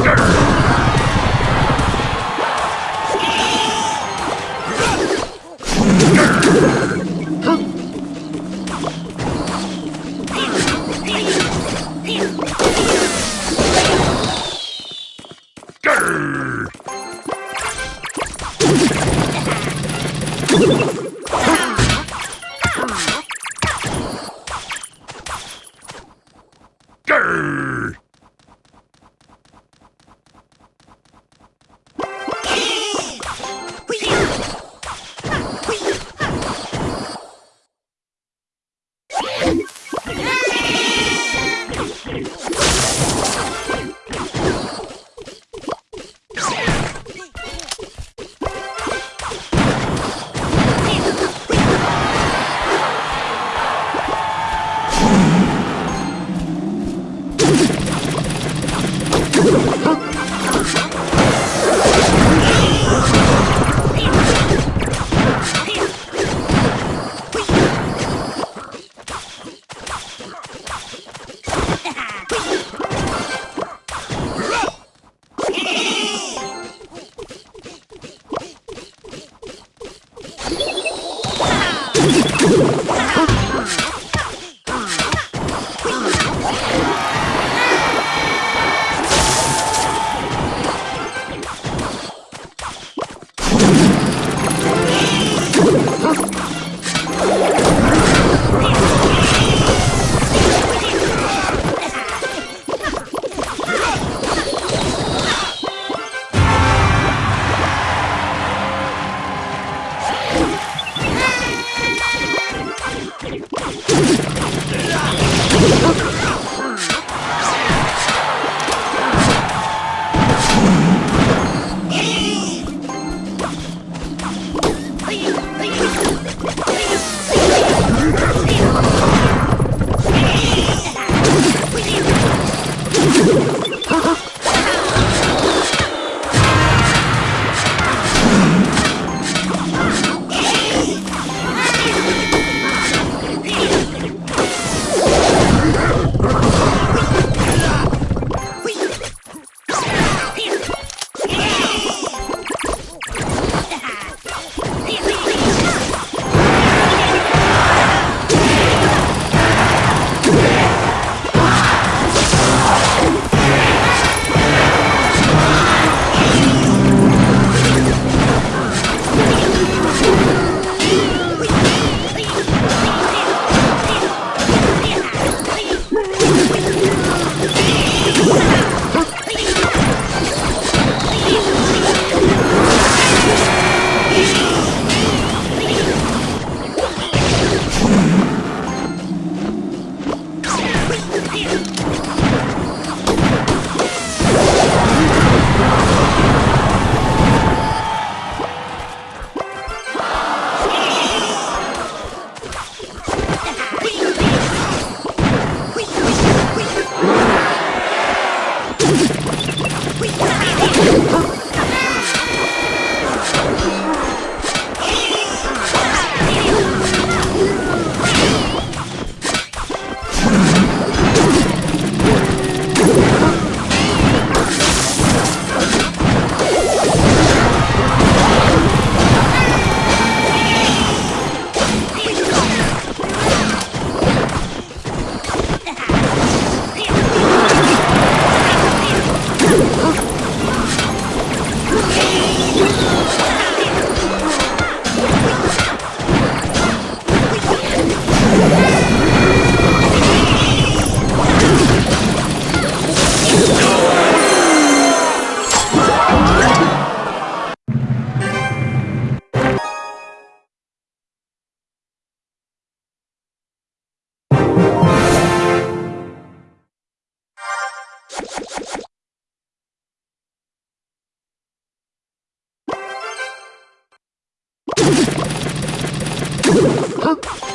Grr. you はっ